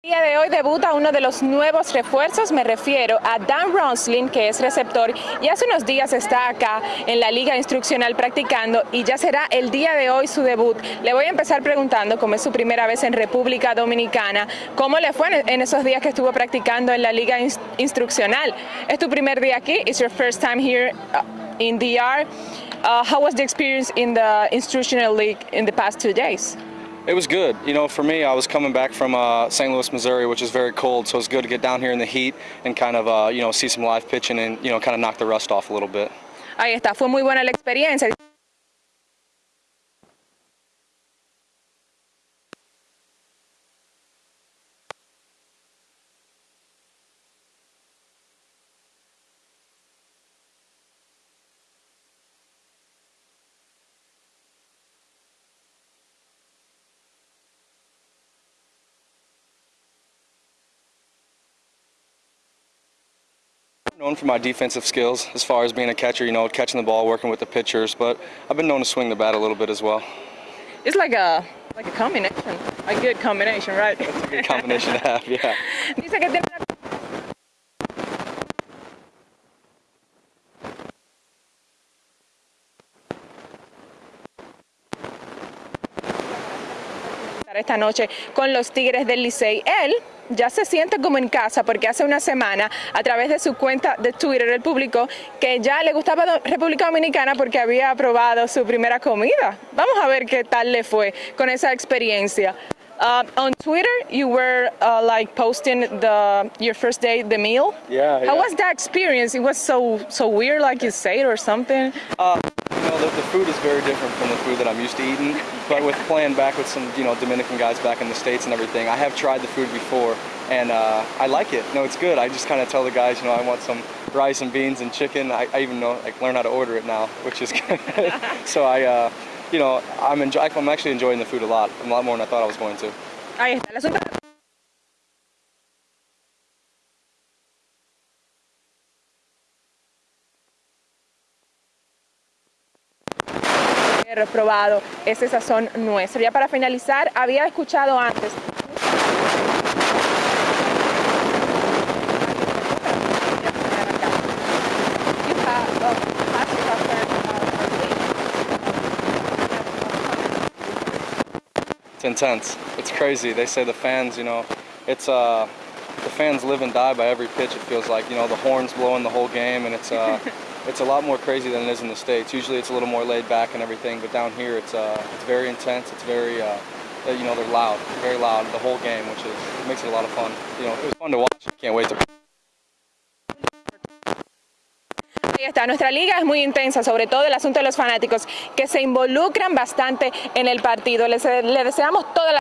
El día de hoy debuta uno de los nuevos refuerzos, me refiero a Dan Ronslin, que es receptor y hace unos días está acá en la liga instruccional practicando y ya será el día de hoy su debut. Le voy a empezar preguntando, como es su primera vez en República Dominicana, ¿cómo le fue en esos días que estuvo practicando en la liga instruccional? ¿Es tu primer día aquí? ¿Es your first time here uh, in DR? Uh, how was the experience in the instructional league in the past two days? It was good. You know, for me, I was coming back from uh, St. Louis, Missouri, which is very cold, so it's good to get down here in the heat and kind of, uh, you know, see some live pitching and, you know, kind of knock the rust off a little bit. Ahí está, fue muy buena la experiencia. Known for my defensive skills as far as being a catcher, you know, catching the ball, working with the pitchers, but I've been known to swing the bat a little bit as well. It's like a like a combination, a good combination, right? That's a good combination to have, yeah. Dice que tiene una esta noche con los Tigres del Licey. Él ya se siente como en casa porque hace una semana a través de su cuenta de Twitter él publicó que ya le gustaba República Dominicana porque había probado su primera comida. Vamos a ver qué tal le fue con esa experiencia. Uh, on Twitter, you were uh, like posting the your first day the meal. Yeah. How yeah. was that experience? It was so so weird, like you say, or something. Uh, food is very different from the food that I'm used to eating. But with playing back with some, you know, Dominican guys back in the states and everything, I have tried the food before, and uh, I like it. No, it's good. I just kind of tell the guys, you know, I want some rice and beans and chicken. I, I even know, like, learn how to order it now, which is good. so I. Uh, you know, I'm, enjoy I'm actually enjoying the food a lot, a lot more than I thought I was going to. Ahí está. El asunto reprobado ese sazón nuestro. Ya para finalizar, había escuchado antes It's intense. It's crazy. They say the fans, you know, it's uh, the fans live and die by every pitch. It feels like, you know, the horns blowing the whole game, and it's uh, it's a lot more crazy than it is in the states. Usually, it's a little more laid back and everything, but down here, it's uh, it's very intense. It's very, uh, you know, they're loud, very loud the whole game, which is it makes it a lot of fun. You know, it was fun to watch. Can't wait to. Ahí está, nuestra liga es muy intensa, sobre todo el asunto de los fanáticos, que se involucran bastante en el partido. Les, les deseamos toda la